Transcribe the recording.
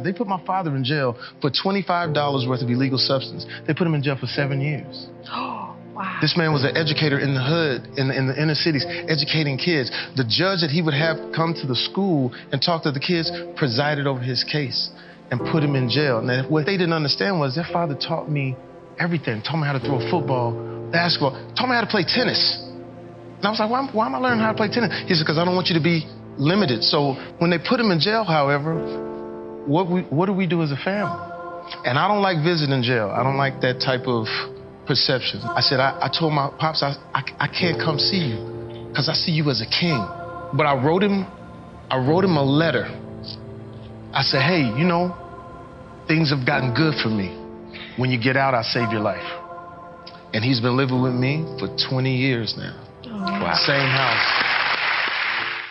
They put my father in jail for $25 worth of illegal substance. They put him in jail for seven years. Oh, wow. This man was an educator in the hood, in the, in the inner cities, educating kids. The judge that he would have come to the school and talk to the kids presided over his case and put him in jail. And what they didn't understand was their father taught me everything. Taught me how to throw a football, basketball, taught me how to play tennis. And I was like, why, why am I learning how to play tennis? He said, because I don't want you to be limited. So when they put him in jail, however, what, we, what do we do as a family? And I don't like visiting jail. I don't like that type of perception. I said, I, I told my pops, I, I, I can't come see you because I see you as a king. But I wrote him, I wrote him a letter. I said, hey, you know, things have gotten good for me. When you get out, I'll save your life. And he's been living with me for 20 years now. Wow. Same house.